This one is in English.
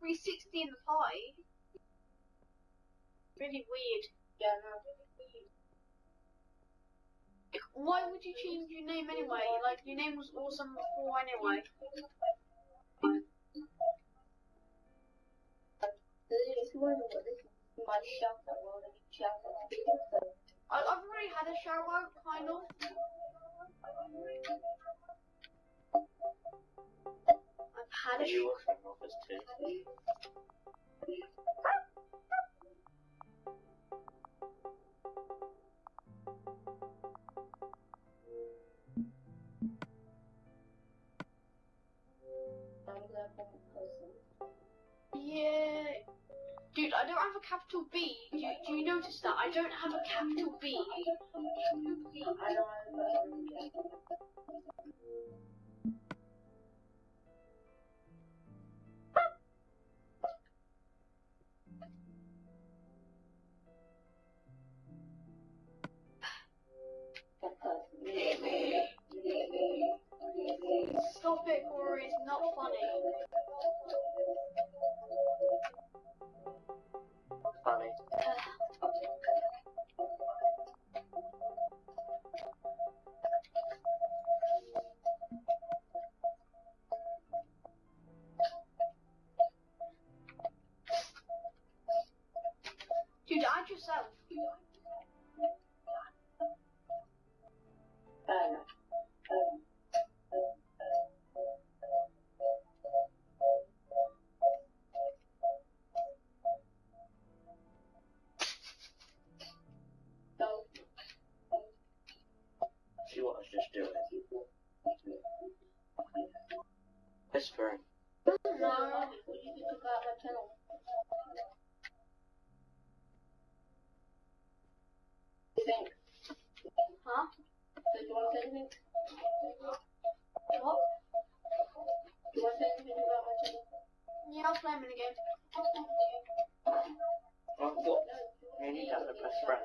360 in the pie. Really weird. Yeah, no, really weird. Like, why would you change your name anyway? Like, your name was awesome before anyway. I, I've already had a shower, kind of. I'm a person. Yeah. Dude, I don't have a capital B. Do you, do you notice that? I don't have a capital B. I don't have Stop it, Corey. It's not. Funny. Dude, died yourself. Um, um, See what I was just doing. Whispering. no, what do you think about my channel? You think? Huh? So do you want to say anything? What? Do you want to say anything about my channel? Yeah, I'll play him in a game. What? You have a best friend.